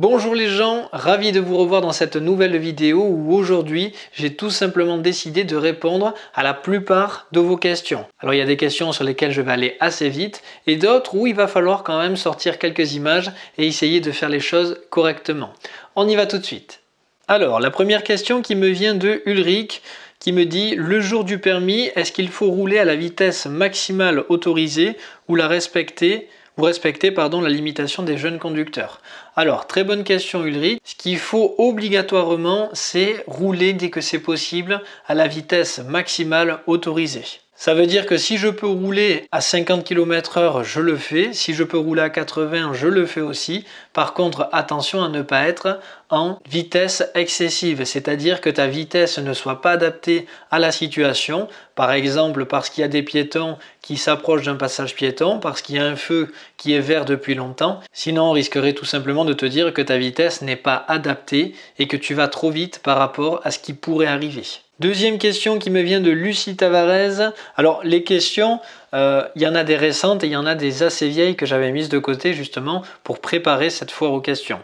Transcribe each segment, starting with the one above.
Bonjour les gens, ravi de vous revoir dans cette nouvelle vidéo où aujourd'hui j'ai tout simplement décidé de répondre à la plupart de vos questions. Alors il y a des questions sur lesquelles je vais aller assez vite et d'autres où il va falloir quand même sortir quelques images et essayer de faire les choses correctement. On y va tout de suite. Alors la première question qui me vient de Ulrich qui me dit le jour du permis, est-ce qu'il faut rouler à la vitesse maximale autorisée ou la respecter? Ou respecter pardon, la limitation des jeunes conducteurs Alors, très bonne question Ulrich. Ce qu'il faut obligatoirement, c'est rouler dès que c'est possible à la vitesse maximale autorisée. Ça veut dire que si je peux rouler à 50 km h je le fais. Si je peux rouler à 80, je le fais aussi. Par contre, attention à ne pas être en vitesse excessive, c'est-à-dire que ta vitesse ne soit pas adaptée à la situation. Par exemple, parce qu'il y a des piétons qui s'approchent d'un passage piéton, parce qu'il y a un feu qui est vert depuis longtemps. Sinon, on risquerait tout simplement de te dire que ta vitesse n'est pas adaptée et que tu vas trop vite par rapport à ce qui pourrait arriver. Deuxième question qui me vient de Lucie Tavares. Alors les questions, euh, il y en a des récentes et il y en a des assez vieilles que j'avais mises de côté justement pour préparer cette foire aux questions.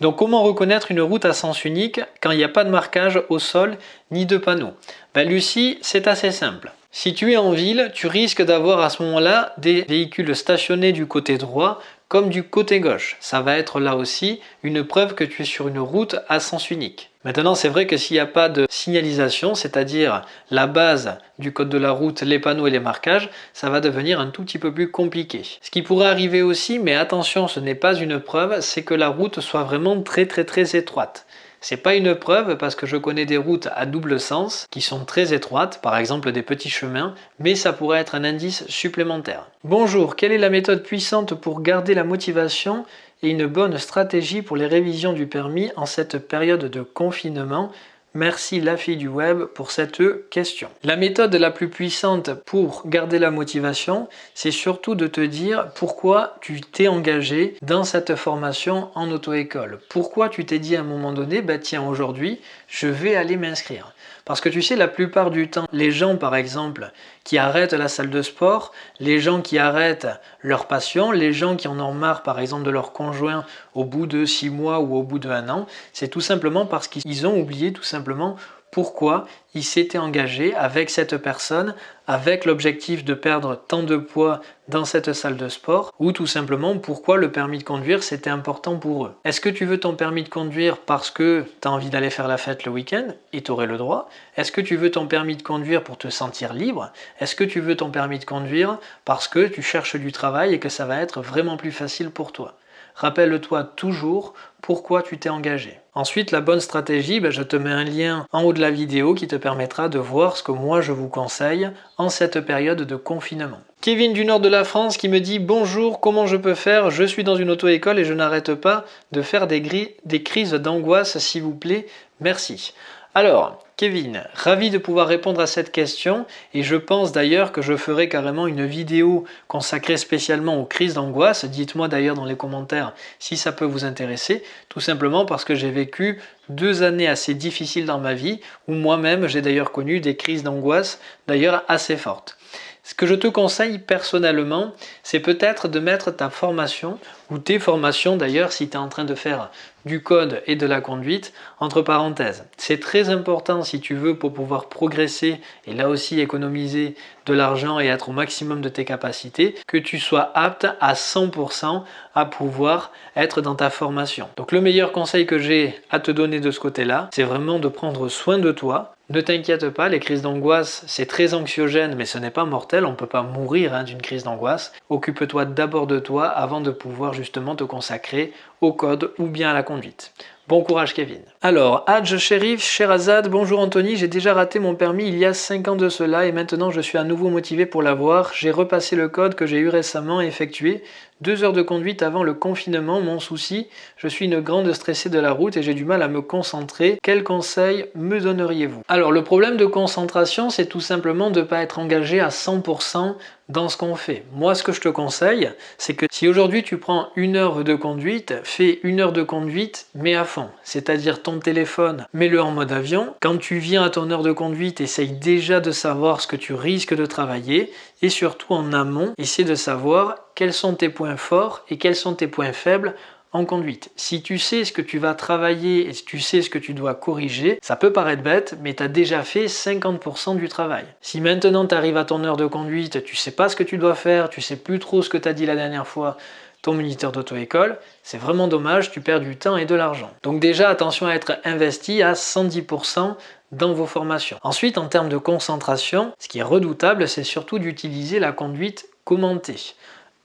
Donc comment reconnaître une route à sens unique quand il n'y a pas de marquage au sol ni de panneau? Ben, Lucie, c'est assez simple. Si tu es en ville, tu risques d'avoir à ce moment-là des véhicules stationnés du côté droit comme du côté gauche. Ça va être là aussi une preuve que tu es sur une route à sens unique. Maintenant, c'est vrai que s'il n'y a pas de signalisation, c'est-à-dire la base du code de la route, les panneaux et les marquages, ça va devenir un tout petit peu plus compliqué. Ce qui pourrait arriver aussi, mais attention, ce n'est pas une preuve, c'est que la route soit vraiment très très très étroite. C'est pas une preuve parce que je connais des routes à double sens qui sont très étroites, par exemple des petits chemins, mais ça pourrait être un indice supplémentaire. Bonjour, quelle est la méthode puissante pour garder la motivation et une bonne stratégie pour les révisions du permis en cette période de confinement? Merci la fille du web pour cette question. La méthode la plus puissante pour garder la motivation, c'est surtout de te dire pourquoi tu t'es engagé dans cette formation en auto-école. Pourquoi tu t'es dit à un moment donné, bah tiens aujourd'hui, je vais aller m'inscrire. Parce que tu sais, la plupart du temps, les gens par exemple qui arrêtent la salle de sport, les gens qui arrêtent leur passion, les gens qui en ont marre par exemple de leur conjoint au bout de six mois ou au bout d'un an, c'est tout simplement parce qu'ils ont oublié tout simplement pourquoi il s'était engagé avec cette personne avec l'objectif de perdre tant de poids dans cette salle de sport ou tout simplement pourquoi le permis de conduire c'était important pour eux. Est-ce que tu veux ton permis de conduire parce que tu as envie d'aller faire la fête le week-end et tu aurais le droit? Est-ce que tu veux ton permis de conduire pour te sentir libre? Est-ce que tu veux ton permis de conduire parce que tu cherches du travail et que ça va être vraiment plus facile pour toi? Rappelle-toi toujours pourquoi tu t'es engagé. Ensuite, la bonne stratégie, ben, je te mets un lien en haut de la vidéo qui te permettra de voir ce que moi je vous conseille en cette période de confinement. Kevin du nord de la France qui me dit « Bonjour, comment je peux faire? Je suis dans une auto-école et je n'arrête pas de faire des, des crises d'angoisse, s'il vous plaît, merci. » Alors, Kevin, ravi de pouvoir répondre à cette question et je pense d'ailleurs que je ferai carrément une vidéo consacrée spécialement aux crises d'angoisse. Dites-moi d'ailleurs dans les commentaires si ça peut vous intéresser, tout simplement parce que j'ai vécu deux années assez difficiles dans ma vie où moi-même j'ai d'ailleurs connu des crises d'angoisse d'ailleurs assez fortes. Ce que je te conseille personnellement, c'est peut-être de mettre ta formation ou tes formations d'ailleurs si tu es en train de faire du code et de la conduite entre parenthèses. C'est très important si tu veux pour pouvoir progresser et là aussi économiser de l'argent et être au maximum de tes capacités que tu sois apte à 100% à pouvoir être dans ta formation. Donc le meilleur conseil que j'ai à te donner de ce côté-là, c'est vraiment de prendre soin de toi, ne t'inquiète pas, les crises d'angoisse, c'est très anxiogène, mais ce n'est pas mortel, on ne peut pas mourir hein, d'une crise d'angoisse. Occupe-toi d'abord de toi avant de pouvoir justement te consacrer au code ou bien à la conduite. Bon courage Kevin. Alors, Hadj Sherif, Sherazade, bonjour Anthony, j'ai déjà raté mon permis il y a 5 ans de cela et maintenant je suis à nouveau motivé pour l'avoir. J'ai repassé le code que j'ai eu récemment effectué. Deux heures de conduite avant le confinement, mon souci, je suis une grande stressée de la route et j'ai du mal à me concentrer. Quels conseils me donneriez-vous? Alors le problème de concentration, c'est tout simplement de ne pas être engagé à 100% dans ce qu'on fait. Moi, ce que je te conseille, c'est que si aujourd'hui tu prends une heure de conduite, fais une heure de conduite, mais à fond. C'est-à-dire ton téléphone, mets-le en mode avion. Quand tu viens à ton heure de conduite, essaye déjà de savoir ce que tu risques de travailler et surtout en amont, essaie de savoir quels sont tes points forts et quels sont tes points faibles en conduite. Si tu sais ce que tu vas travailler et si tu sais ce que tu dois corriger, ça peut paraître bête, mais tu as déjà fait 50% du travail. Si maintenant tu arrives à ton heure de conduite, tu sais pas ce que tu dois faire, tu sais plus trop ce que tu as dit la dernière fois, ton moniteur d'auto-école, c'est vraiment dommage, tu perds du temps et de l'argent. Donc déjà, attention à être investi à 110% dans vos formations. Ensuite, en termes de concentration, ce qui est redoutable, c'est surtout d'utiliser la conduite commentée.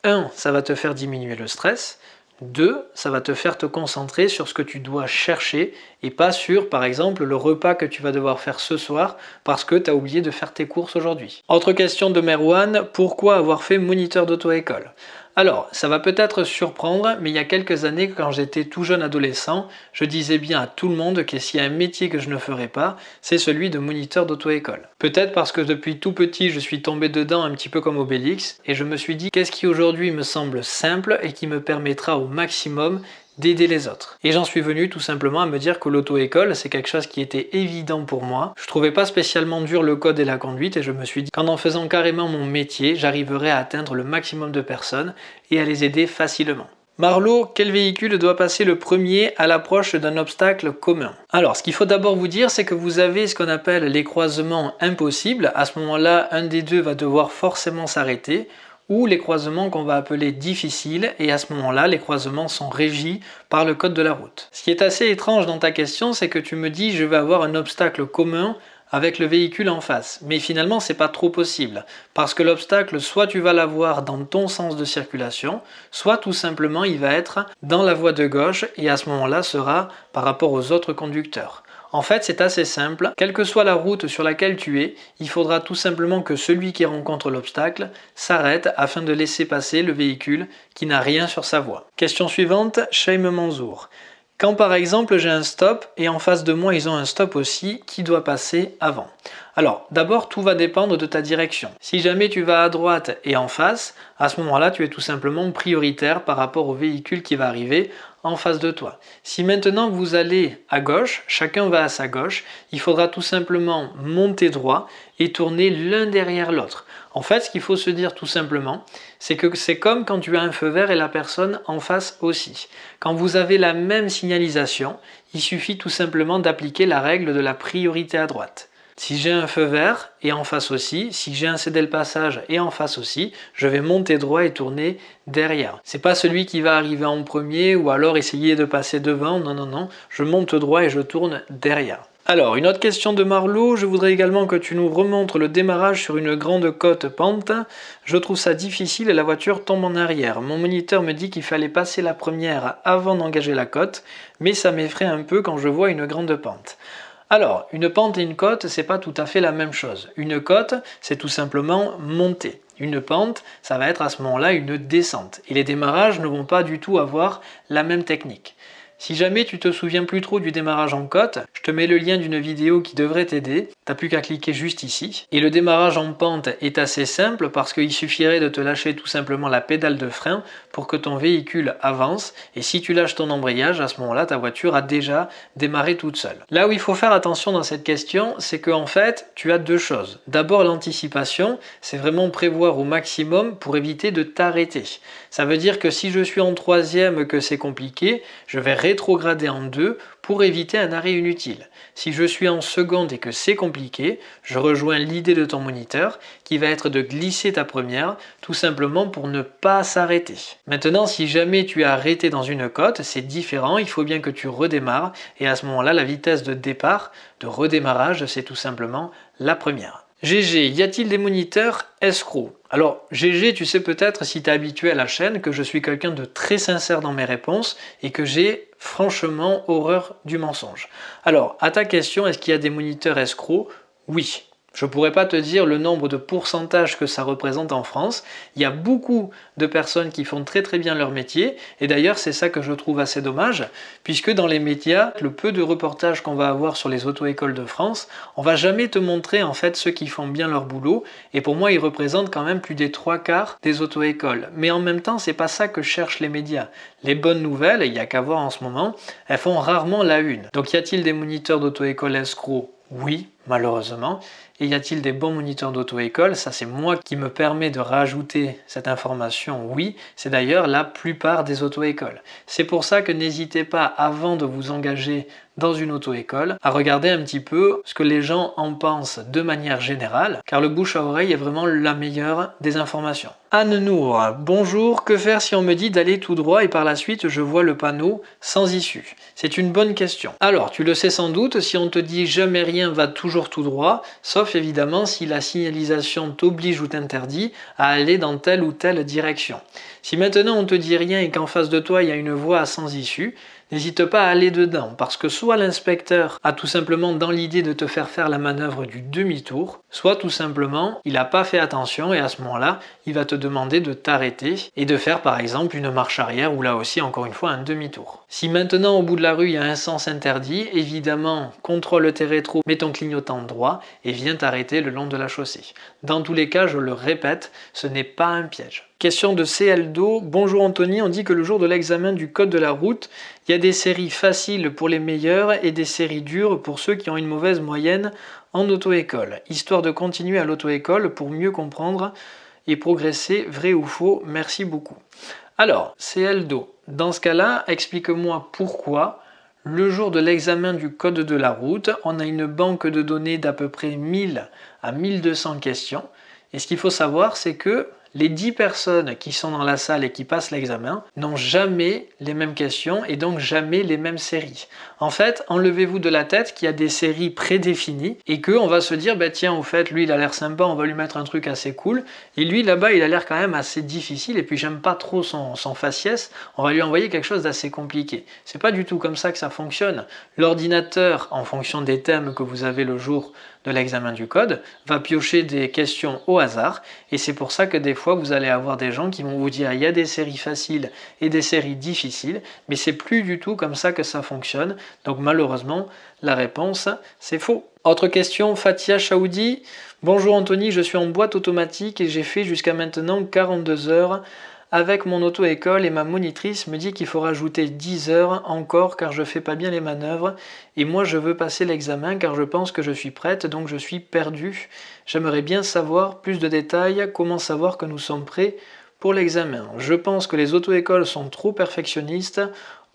1. Ça va te faire diminuer le stress. 2. Ça va te faire te concentrer sur ce que tu dois chercher et pas sur, par exemple, le repas que tu vas devoir faire ce soir parce que tu as oublié de faire tes courses aujourd'hui. Autre question de Merwan, pourquoi avoir fait moniteur d'auto-école? Alors, ça va peut-être surprendre, mais il y a quelques années, quand j'étais tout jeune adolescent, je disais bien à tout le monde que s'il y a un métier que je ne ferais pas, c'est celui de moniteur d'auto-école. Peut-être parce que depuis tout petit, je suis tombé dedans un petit peu comme Obélix, et je me suis dit qu'est-ce qui aujourd'hui me semble simple et qui me permettra au maximum d'aider les autres. Et j'en suis venu tout simplement à me dire que l'auto-école, c'est quelque chose qui était évident pour moi. Je trouvais pas spécialement dur le code et la conduite et je me suis dit qu'en en faisant carrément mon métier, j'arriverais à atteindre le maximum de personnes et à les aider facilement. Marlowe, quel véhicule doit passer le premier à l'approche d'un obstacle commun? Alors, ce qu'il faut d'abord vous dire, c'est que vous avez ce qu'on appelle les croisements impossibles. À ce moment-là, un des deux va devoir forcément s'arrêter ou les croisements qu'on va appeler difficiles et à ce moment-là les croisements sont régis par le code de la route. Ce qui est assez étrange dans ta question c'est que tu me dis je vais avoir un obstacle commun avec le véhicule en face. Mais finalement, c'est pas trop possible. Parce que l'obstacle, soit tu vas l'avoir dans ton sens de circulation, soit tout simplement il va être dans la voie de gauche et à ce moment-là sera par rapport aux autres conducteurs. En fait, c'est assez simple. Quelle que soit la route sur laquelle tu es, il faudra tout simplement que celui qui rencontre l'obstacle s'arrête afin de laisser passer le véhicule qui n'a rien sur sa voie. Question suivante, Shaim Manzour. Quand par exemple j'ai un stop et en face de moi ils ont un stop aussi, qui doit passer avant? Alors d'abord tout va dépendre de ta direction. Si jamais tu vas à droite et en face, à ce moment-là tu es tout simplement prioritaire par rapport au véhicule qui va arriver en face de toi. Si maintenant vous allez à gauche, chacun va à sa gauche, il faudra tout simplement monter droit et tourner l'un derrière l'autre. En fait, ce qu'il faut se dire tout simplement, c'est que c'est comme quand tu as un feu vert et la personne en face aussi. Quand vous avez la même signalisation, il suffit tout simplement d'appliquer la règle de la priorité à droite. Si j'ai un feu vert et en face aussi, si j'ai un cédé le passage et en face aussi, je vais monter droit et tourner derrière. C'est pas celui qui va arriver en premier ou alors essayer de passer devant, non non non, je monte droit et je tourne derrière. Alors, une autre question de Marlowe, je voudrais également que tu nous remontres le démarrage sur une grande côte pente. Je trouve ça difficile et la voiture tombe en arrière. Mon moniteur me dit qu'il fallait passer la première avant d'engager la côte, mais ça m'effraie un peu quand je vois une grande pente. Alors, une pente et une côte, c'est pas tout à fait la même chose. Une côte, c'est tout simplement monter. Une pente, ça va être à ce moment-là une descente. Et les démarrages ne vont pas du tout avoir la même technique. Si jamais tu te souviens plus trop du démarrage en côte, je te mets le lien d'une vidéo qui devrait t'aider. T'as plus qu'à cliquer juste ici. Et le démarrage en pente est assez simple parce qu'il suffirait de te lâcher tout simplement la pédale de frein pour que ton véhicule avance. Et si tu lâches ton embrayage, à ce moment-là, ta voiture a déjà démarré toute seule. Là où il faut faire attention dans cette question, c'est qu'en fait, tu as deux choses. D'abord, l'anticipation, c'est vraiment prévoir au maximum pour éviter de t'arrêter. Ça veut dire que si je suis en troisième que c'est compliqué, je vais rétrograder en deux pour éviter un arrêt inutile. Si je suis en seconde et que c'est compliqué, je rejoins l'idée de ton moniteur qui va être de glisser ta première tout simplement pour ne pas s'arrêter. Maintenant, si jamais tu es arrêté dans une côte, c'est différent, il faut bien que tu redémarres et à ce moment-là, la vitesse de départ, de redémarrage, c'est tout simplement la première. GG, y a-t-il des moniteurs escrocs? Alors GG, tu sais peut-être si tu habitué à la chaîne que je suis quelqu'un de très sincère dans mes réponses et que j'ai franchement horreur du mensonge. Alors, à ta question, est-ce qu'il y a des moniteurs escrocs? Oui, je ne pourrais pas te dire le nombre de pourcentages que ça représente en France. Il y a beaucoup de personnes qui font très très bien leur métier et d'ailleurs c'est ça que je trouve assez dommage puisque dans les médias, le peu de reportages qu'on va avoir sur les auto-écoles de France, on va jamais te montrer en fait ceux qui font bien leur boulot et pour moi ils représentent quand même plus des trois quarts des auto-écoles. Mais en même temps c'est pas ça que cherchent les médias. Les bonnes nouvelles, il n'y a qu'à voir en ce moment, elles font rarement la une. Donc y a-t-il des moniteurs d'auto-école escrocs? Oui, malheureusement. Et y a-t-il des bons moniteurs d'auto-école? Ça, c'est moi qui me permet de rajouter cette information. Oui, c'est d'ailleurs la plupart des auto-écoles. C'est pour ça que n'hésitez pas, avant de vous engager dans une auto-école, à regarder un petit peu ce que les gens en pensent de manière générale, car le bouche à oreille est vraiment la meilleure des informations. Anne Nour, bonjour, que faire si on me dit d'aller tout droit et par la suite je vois le panneau sans issue? C'est une bonne question. Alors, tu le sais sans doute, si on te dit jamais rien va toujours tout droit, sauf évidemment si la signalisation t'oblige ou t'interdit à aller dans telle ou telle direction. Si maintenant on te dit rien et qu'en face de toi il y a une voie sans issue, n'hésite pas à aller dedans parce que soit l'inspecteur a tout simplement dans l'idée de te faire faire la manœuvre du demi-tour, soit tout simplement il n'a pas fait attention et à ce moment-là il va te demander de t'arrêter et de faire par exemple une marche arrière ou là aussi encore une fois un demi-tour. Si maintenant au bout de la rue il y a un sens interdit, évidemment contrôle tes rétros, mets ton clignotant droit et viens t'arrêter le long de la chaussée. Dans tous les cas, je le répète, ce n'est pas un piège. Question de CLDO. Bonjour Anthony, on dit que le jour de l'examen du code de la route, il y a des séries faciles pour les meilleurs et des séries dures pour ceux qui ont une mauvaise moyenne en auto-école. Histoire de continuer à l'auto-école pour mieux comprendre et progresser, vrai ou faux Merci beaucoup. Alors, CLDO, dans ce cas-là, explique-moi pourquoi le jour de l'examen du code de la route, on a une banque de données d'à peu près 1000 à 1200 questions. Et ce qu'il faut savoir, c'est que les 10 personnes qui sont dans la salle et qui passent l'examen n'ont jamais les mêmes questions et donc jamais les mêmes séries. En fait, enlevez-vous de la tête qu'il y a des séries prédéfinies et qu'on va se dire, bah tiens, au fait, lui il a l'air sympa, on va lui mettre un truc assez cool, et lui là-bas il a l'air quand même assez difficile et puis j'aime pas trop son, son faciès, on va lui envoyer quelque chose d'assez compliqué. C'est pas du tout comme ça que ça fonctionne. L'ordinateur, en fonction des thèmes que vous avez le jour de l'examen du code, va piocher des questions au hasard et c'est pour ça que des fois vous allez avoir des gens qui vont vous dire il y a des séries faciles et des séries difficiles, mais c'est plus du tout comme ça que ça fonctionne. Donc malheureusement, la réponse c'est faux. Autre question, Fatia Chaoudi. Bonjour Anthony, je suis en boîte automatique et j'ai fait jusqu'à maintenant 42 heures avec mon auto-école et ma monitrice me dit qu'il faut rajouter 10 heures encore car je fais pas bien les manœuvres et moi je veux passer l'examen car je pense que je suis prête donc je suis perdue. J'aimerais bien savoir plus de détails, comment savoir que nous sommes prêts pour l'examen. Je pense que les auto-écoles sont trop perfectionnistes,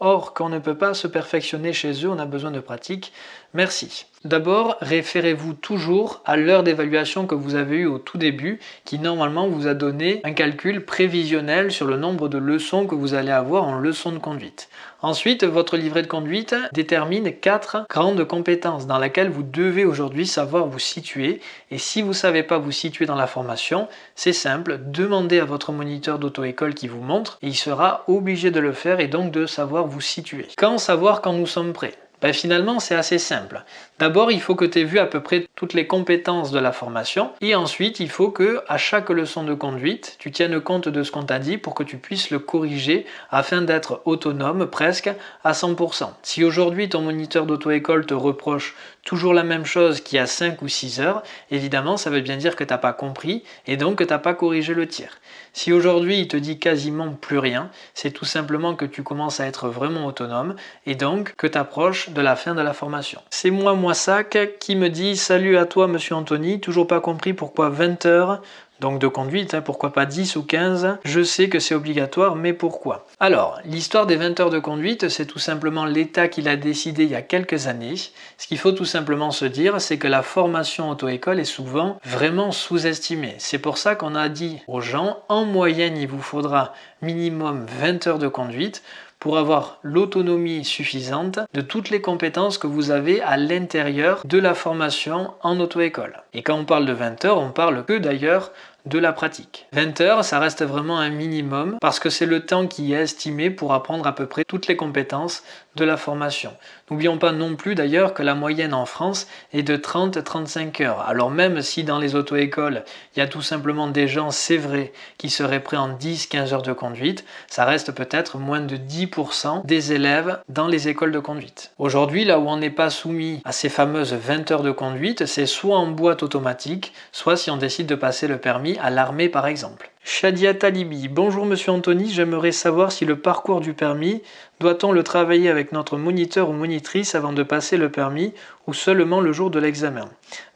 or qu'on ne peut pas se perfectionner chez eux, on a besoin de pratique. Merci. D'abord, référez-vous toujours à l'heure d'évaluation que vous avez eue au tout début, qui normalement vous a donné un calcul prévisionnel sur le nombre de leçons que vous allez avoir en leçon de conduite. Ensuite, votre livret de conduite détermine quatre grandes compétences dans lesquelles vous devez aujourd'hui savoir vous situer. Et si vous ne savez pas vous situer dans la formation, c'est simple, demandez à votre moniteur d'auto-école qui vous montre et il sera obligé de le faire et donc de savoir vous situer. Quand savoir quand nous sommes prêts? Ben, finalement c'est assez simple. D'abord il faut que tu aies vu à peu près toutes les compétences de la formation et ensuite il faut que à chaque leçon de conduite tu tiennes compte de ce qu'on t'a dit pour que tu puisses le corriger afin d'être autonome presque à 100%. Si aujourd'hui ton moniteur d'auto-école te reproche toujours la même chose qu'il y a 5 ou 6 heures, évidemment ça veut bien dire que tu n'as pas compris et donc que tu n'as pas corrigé le tir. Si aujourd'hui il te dit quasiment plus rien, c'est tout simplement que tu commences à être vraiment autonome et donc que tu approches de la fin de la formation. C'est moi Moissac qui me dit « Salut à toi monsieur Anthony, toujours pas compris pourquoi 20 heures donc de conduite, hein, pourquoi pas 10 ou 15 Je sais que c'est obligatoire, mais pourquoi? Alors, l'histoire des 20 heures de conduite, c'est tout simplement l'État qui l'a décidé il y a quelques années. Ce qu'il faut tout simplement se dire, c'est que la formation auto-école est souvent vraiment sous-estimée. C'est pour ça qu'on a dit aux gens, en moyenne, il vous faudra minimum 20 heures de conduite pour avoir l'autonomie suffisante de toutes les compétences que vous avez à l'intérieur de la formation en auto-école. Et quand on parle de 20 heures, on parle que d'ailleurs de la pratique. 20 heures, ça reste vraiment un minimum parce que c'est le temps qui est estimé pour apprendre à peu près toutes les compétences de la formation. N'oublions pas non plus d'ailleurs que la moyenne en France est de 30-35 heures. Alors même si dans les auto-écoles, il y a tout simplement des gens, c'est vrai, qui seraient prêts en 10-15 heures de conduite, ça reste peut-être moins de 10% des élèves dans les écoles de conduite. Aujourd'hui, là où on n'est pas soumis à ces fameuses 20 heures de conduite, c'est soit en boîte automatique, soit si on décide de passer le permis à l'armée par exemple. Shadia Talibi, bonjour monsieur Anthony, j'aimerais savoir si le parcours du permis, doit-on le travailler avec notre moniteur ou monitrice avant de passer le permis ou seulement le jour de l'examen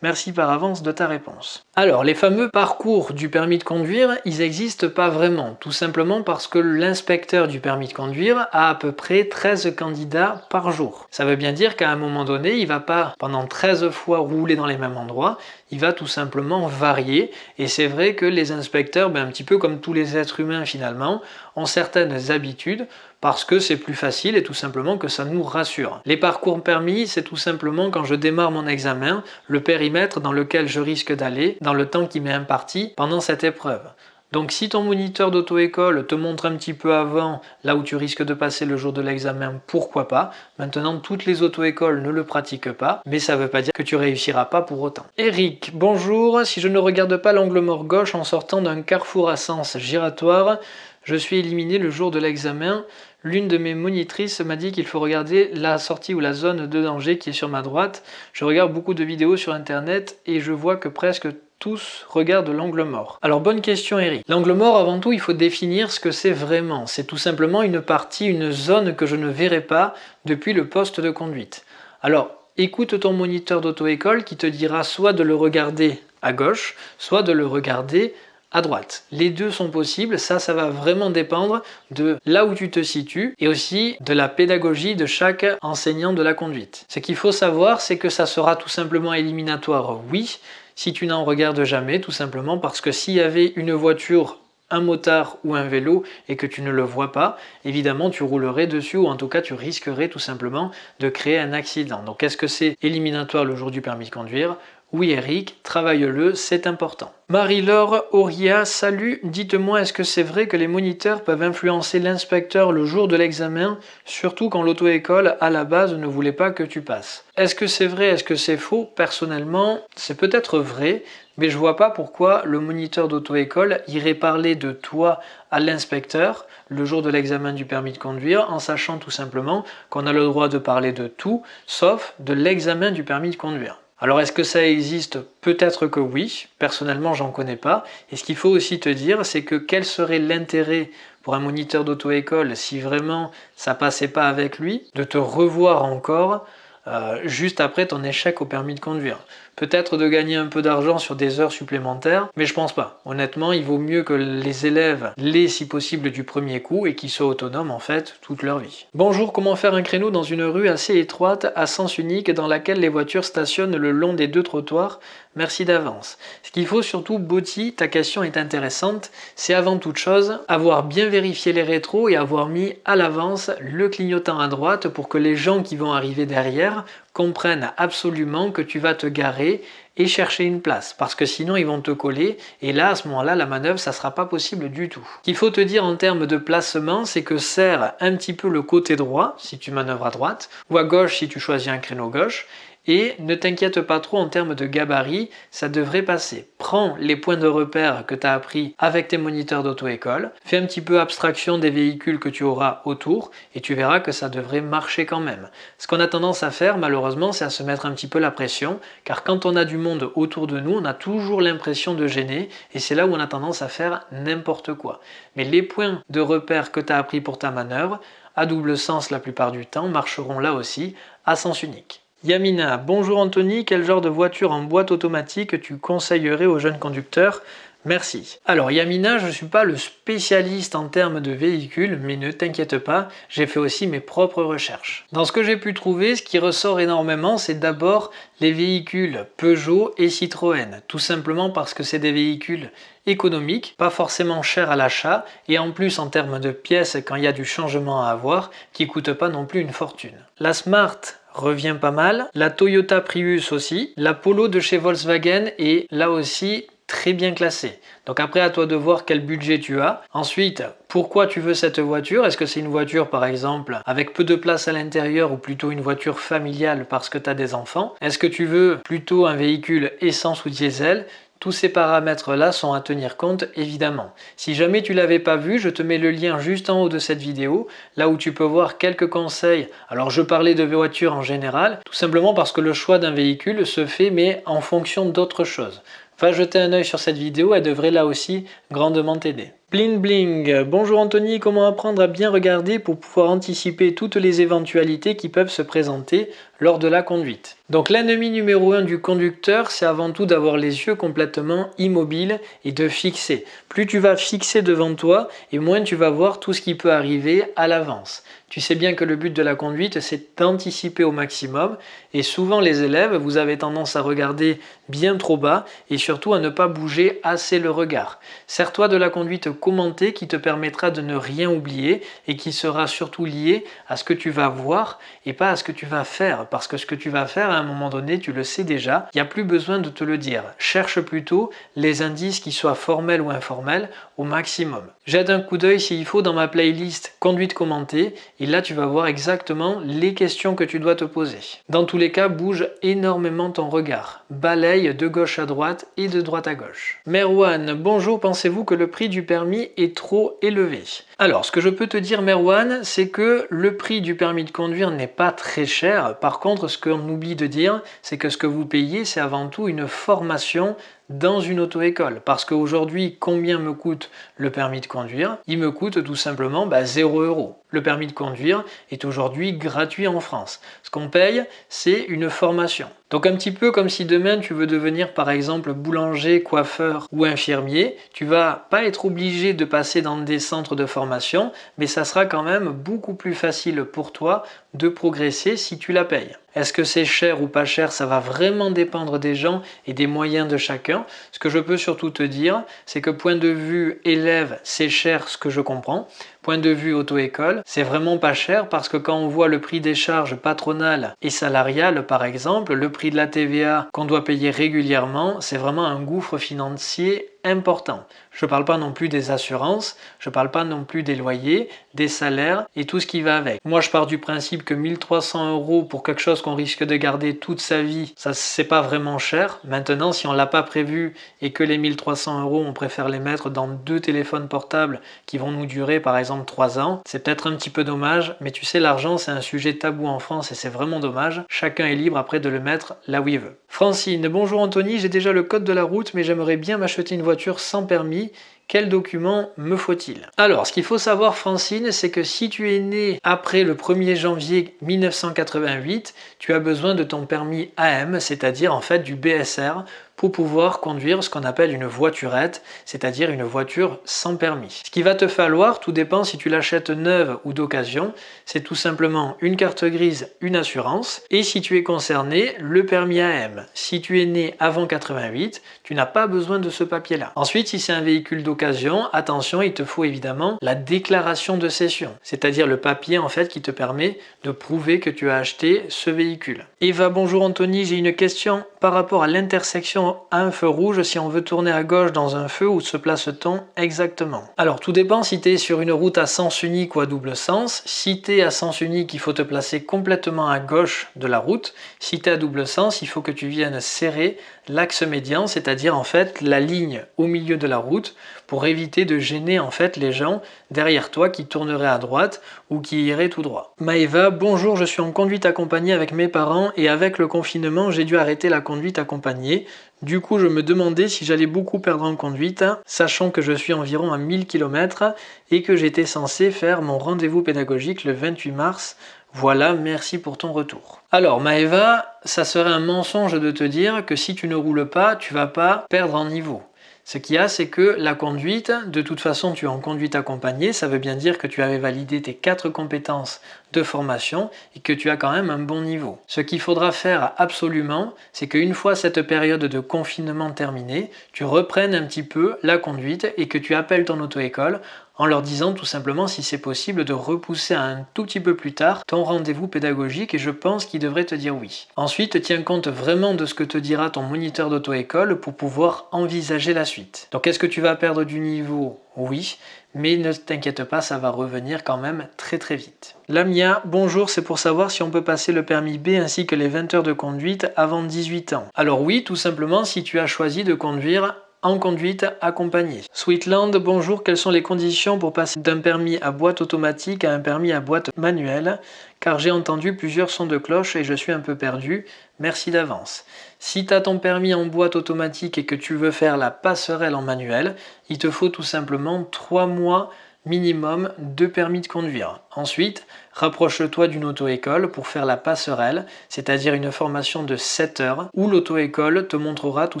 Merci par avance de ta réponse. Alors, les fameux parcours du permis de conduire, ils n'existent pas vraiment, tout simplement parce que l'inspecteur du permis de conduire a à peu près 13 candidats par jour. Ça veut bien dire qu'à un moment donné, il va pas pendant 13 fois rouler dans les mêmes endroits, il va tout simplement varier. Et c'est vrai que les inspecteurs, ben, un petit peu comme tous les êtres humains finalement, ont certaines habitudes parce que c'est plus facile et tout simplement que ça nous rassure. Les parcours permis, c'est tout simplement quand je démarre mon examen, le périmètre dans lequel je risque d'aller dans le temps qui m'est imparti pendant cette épreuve. Donc si ton moniteur d'auto-école te montre un petit peu avant là où tu risques de passer le jour de l'examen, pourquoi pas? Maintenant, toutes les auto-écoles ne le pratiquent pas, mais ça ne veut pas dire que tu réussiras pas pour autant. Eric, bonjour, si je ne regarde pas l'angle mort gauche en sortant d'un carrefour à sens giratoire, je suis éliminé le jour de l'examen. L'une de mes monitrices m'a dit qu'il faut regarder la sortie ou la zone de danger qui est sur ma droite. Je regarde beaucoup de vidéos sur internet et je vois que presque tous regardent l'angle mort. Alors bonne question Eric. L'angle mort avant tout il faut définir ce que c'est vraiment. C'est tout simplement une partie, une zone que je ne verrai pas depuis le poste de conduite. Alors écoute ton moniteur d'auto-école qui te dira soit de le regarder à gauche, soit de le regarder à droite. Les deux sont possibles, ça, ça va vraiment dépendre de là où tu te situes et aussi de la pédagogie de chaque enseignant de la conduite. Ce qu'il faut savoir, c'est que ça sera tout simplement éliminatoire, oui, si tu n'en regardes jamais, tout simplement parce que s'il y avait une voiture un motard ou un vélo et que tu ne le vois pas, évidemment tu roulerais dessus ou en tout cas tu risquerais tout simplement de créer un accident. Donc est-ce que c'est éliminatoire le jour du permis de conduire? Oui Eric, travaille-le, c'est important. Marie-Laure Auria, salut, dites-moi est-ce que c'est vrai que les moniteurs peuvent influencer l'inspecteur le jour de l'examen, surtout quand l'auto-école à la base ne voulait pas que tu passes? Est-ce que c'est vrai, est-ce que c'est faux? Personnellement, c'est peut-être vrai, mais je vois pas pourquoi le moniteur d'auto-école irait parler de toi à l'inspecteur le jour de l'examen du permis de conduire en sachant tout simplement qu'on a le droit de parler de tout sauf de l'examen du permis de conduire. Alors est-ce que ça existe? Peut-être que oui, personnellement j'en connais pas. Et ce qu'il faut aussi te dire, c'est que quel serait l'intérêt pour un moniteur d'auto-école si vraiment ça passait pas avec lui, de te revoir encore euh, juste après ton échec au permis de conduire? Peut-être de gagner un peu d'argent sur des heures supplémentaires, mais je pense pas. Honnêtement, il vaut mieux que les élèves l'aient si possible du premier coup et qu'ils soient autonomes en fait toute leur vie. Bonjour, comment faire un créneau dans une rue assez étroite à sens unique dans laquelle les voitures stationnent le long des deux trottoirs? Merci d'avance. Ce qu'il faut surtout, Botti, ta question est intéressante, c'est avant toute chose avoir bien vérifié les rétros et avoir mis à l'avance le clignotant à droite pour que les gens qui vont arriver derrière comprennent absolument que tu vas te garer et chercher une place parce que sinon ils vont te coller et là à ce moment là la manœuvre ça sera pas possible du tout. Ce qu'il faut te dire en termes de placement c'est que serre un petit peu le côté droit si tu manœuvres à droite ou à gauche si tu choisis un créneau gauche et ne t'inquiète pas trop en termes de gabarit, ça devrait passer. Prends les points de repère que tu as appris avec tes moniteurs d'auto-école, fais un petit peu abstraction des véhicules que tu auras autour et tu verras que ça devrait marcher quand même. Ce qu'on a tendance à faire malheureusement c'est à se mettre un petit peu la pression car quand on a du monde autour de nous on a toujours l'impression de gêner et c'est là où on a tendance à faire n'importe quoi. Mais les points de repère que tu as appris pour ta manœuvre, à double sens la plupart du temps, marcheront là aussi à sens unique. Yamina, bonjour Anthony, quel genre de voiture en boîte automatique tu conseillerais aux jeunes conducteurs? Merci. Alors Yamina, je ne suis pas le spécialiste en termes de véhicules, mais ne t'inquiète pas, j'ai fait aussi mes propres recherches. Dans ce que j'ai pu trouver, ce qui ressort énormément, c'est d'abord les véhicules Peugeot et Citroën, tout simplement parce que c'est des véhicules économiques, pas forcément chers à l'achat, et en plus en termes de pièces, quand il y a du changement à avoir, qui ne coûtent pas non plus une fortune. La Smart revient pas mal. La Toyota Prius aussi. La Polo de chez Volkswagen est là aussi très bien classée. Donc après à toi de voir quel budget tu as. Ensuite, pourquoi tu veux cette voiture? Est-ce que c'est une voiture par exemple avec peu de place à l'intérieur ou plutôt une voiture familiale parce que tu as des enfants? Est-ce que tu veux plutôt un véhicule essence ou diesel? Tous ces paramètres-là sont à tenir compte évidemment. Si jamais tu l'avais pas vu, je te mets le lien juste en haut de cette vidéo, là où tu peux voir quelques conseils. Alors je parlais de voitures en général, tout simplement parce que le choix d'un véhicule se fait mais en fonction d'autres choses. Va jeter un œil sur cette vidéo, elle devrait là aussi grandement t'aider. Bling bling Bonjour Anthony, comment apprendre à bien regarder pour pouvoir anticiper toutes les éventualités qui peuvent se présenter lors de la conduite? Donc l'ennemi numéro un du conducteur, c'est avant tout d'avoir les yeux complètement immobiles et de fixer. Plus tu vas fixer devant toi et moins tu vas voir tout ce qui peut arriver à l'avance. Tu sais bien que le but de la conduite, c'est d'anticiper au maximum et souvent les élèves, vous avez tendance à regarder bien trop bas et surtout à ne pas bouger assez le regard. Sers-toi de la conduite commentée qui te permettra de ne rien oublier et qui sera surtout liée à ce que tu vas voir et pas à ce que tu vas faire parce que ce que tu vas faire à un moment donné, tu le sais déjà, il n'y a plus besoin de te le dire. Cherche plutôt les indices qui soient formels ou informels au maximum. Jette un coup d'œil s'il faut dans ma playlist conduite commentée et là tu vas voir exactement les questions que tu dois te poser. Dans tous les cas, bouge énormément ton regard. Balaye de gauche à droite et de droite à gauche. Merwan, bonjour, pensez-vous que le prix du permis est trop élevé? Alors, ce que je peux te dire Merwan, c'est que le prix du permis de conduire n'est pas très cher. Par contre, ce qu'on oublie de dire, c'est que ce que vous payez, c'est avant tout une formation dans une auto-école. Parce qu'aujourd'hui, combien me coûte le permis de conduire? Il me coûte tout simplement bah, 0 euros. Le permis de conduire est aujourd'hui gratuit en France. Ce qu'on paye, c'est une formation. Donc un petit peu comme si demain tu veux devenir par exemple boulanger, coiffeur ou infirmier, tu vas pas être obligé de passer dans des centres de formation, mais ça sera quand même beaucoup plus facile pour toi de progresser si tu la payes. Est-ce que c'est cher ou pas cher Ça va vraiment dépendre des gens et des moyens de chacun. Ce que je peux surtout te dire, c'est que point de vue élève, c'est cher ce que je comprends. Point de vue auto-école, c'est vraiment pas cher parce que quand on voit le prix des charges patronales et salariales par exemple, le prix de la TVA qu'on doit payer régulièrement, c'est vraiment un gouffre financier important. Je ne parle pas non plus des assurances, je ne parle pas non plus des loyers, des salaires et tout ce qui va avec. Moi, je pars du principe que 1300 euros pour quelque chose qu'on risque de garder toute sa vie, ça c'est pas vraiment cher. Maintenant, si on l'a pas prévu et que les 1300 euros, on préfère les mettre dans deux téléphones portables qui vont nous durer par exemple 3 ans, c'est peut-être un petit peu dommage, mais tu sais, l'argent c'est un sujet tabou en France et c'est vraiment dommage. Chacun est libre après de le mettre là où il veut. Francine, bonjour Anthony, j'ai déjà le code de la route, mais j'aimerais bien m'acheter une sans permis quel document me faut-il? Alors, ce qu'il faut savoir, Francine, c'est que si tu es né après le 1er janvier 1988, tu as besoin de ton permis AM, c'est-à-dire en fait du BSR, pour pouvoir conduire ce qu'on appelle une voiturette, c'est-à-dire une voiture sans permis. Ce qui va te falloir, tout dépend si tu l'achètes neuve ou d'occasion, c'est tout simplement une carte grise, une assurance, et si tu es concerné, le permis AM. Si tu es né avant 88, tu n'as pas besoin de ce papier-là. Ensuite, si c'est un véhicule d'occasion, attention, il te faut évidemment la déclaration de cession, c'est-à-dire le papier en fait qui te permet de prouver que tu as acheté ce véhicule. Eva, bonjour Anthony, j'ai une question par rapport à l'intersection un feu rouge si on veut tourner à gauche dans un feu, où se place-t-on exactement Alors tout dépend si tu es sur une route à sens unique ou à double sens. Si tu es à sens unique, il faut te placer complètement à gauche de la route. Si tu es à double sens, il faut que tu viennes serrer l'axe médian, c'est-à-dire en fait la ligne au milieu de la route pour éviter de gêner en fait les gens derrière toi qui tourneraient à droite ou qui iraient tout droit. Maëva, bonjour, je suis en conduite accompagnée avec mes parents et avec le confinement, j'ai dû arrêter la conduite accompagnée. Du coup, je me demandais si j'allais beaucoup perdre en conduite, sachant que je suis environ à 1000 km et que j'étais censé faire mon rendez-vous pédagogique le 28 mars voilà, merci pour ton retour. Alors Maëva, ça serait un mensonge de te dire que si tu ne roules pas, tu vas pas perdre en niveau. Ce qu'il y a, c'est que la conduite, de toute façon, tu es en conduite accompagnée, ça veut bien dire que tu avais validé tes quatre compétences de formation et que tu as quand même un bon niveau. Ce qu'il faudra faire absolument, c'est qu'une fois cette période de confinement terminée, tu reprennes un petit peu la conduite et que tu appelles ton auto-école en leur disant tout simplement si c'est possible de repousser un tout petit peu plus tard ton rendez-vous pédagogique et je pense qu'il devrait te dire oui. Ensuite, tiens compte vraiment de ce que te dira ton moniteur d'auto-école pour pouvoir envisager la suite. Donc est-ce que tu vas perdre du niveau Oui, mais ne t'inquiète pas, ça va revenir quand même très très vite. Lamia, bonjour, c'est pour savoir si on peut passer le permis B ainsi que les 20 heures de conduite avant 18 ans. Alors oui, tout simplement si tu as choisi de conduire en conduite accompagnée. Sweetland, bonjour, quelles sont les conditions pour passer d'un permis à boîte automatique à un permis à boîte manuelle? Car j'ai entendu plusieurs sons de cloche et je suis un peu perdu. Merci d'avance. Si tu as ton permis en boîte automatique et que tu veux faire la passerelle en manuel, il te faut tout simplement 3 mois minimum de permis de conduire. Ensuite, rapproche-toi d'une auto-école pour faire la passerelle, c'est-à-dire une formation de 7 heures où l'auto-école te montrera tout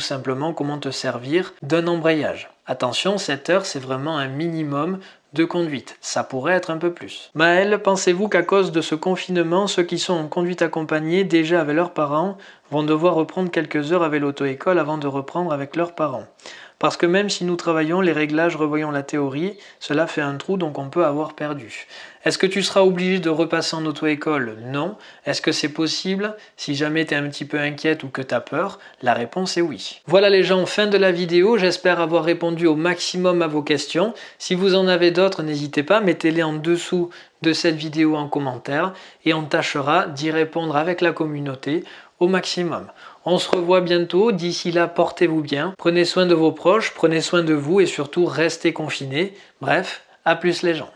simplement comment te servir d'un embrayage. Attention, 7 heures, c'est vraiment un minimum de conduite. Ça pourrait être un peu plus. Maël, pensez-vous qu'à cause de ce confinement, ceux qui sont en conduite accompagnée déjà avec leurs parents vont devoir reprendre quelques heures avec l'auto-école avant de reprendre avec leurs parents? Parce que même si nous travaillons les réglages, revoyons la théorie, cela fait un trou donc on peut avoir perdu. Est-ce que tu seras obligé de repasser en auto-école? Non. Est-ce que c'est possible? Si jamais tu es un petit peu inquiète ou que tu as peur, la réponse est oui. Voilà les gens, fin de la vidéo. J'espère avoir répondu au maximum à vos questions. Si vous en avez d'autres, n'hésitez pas, mettez-les en dessous de cette vidéo en commentaire et on tâchera d'y répondre avec la communauté au maximum. On se revoit bientôt, d'ici là portez-vous bien, prenez soin de vos proches, prenez soin de vous et surtout restez confinés. Bref, à plus les gens.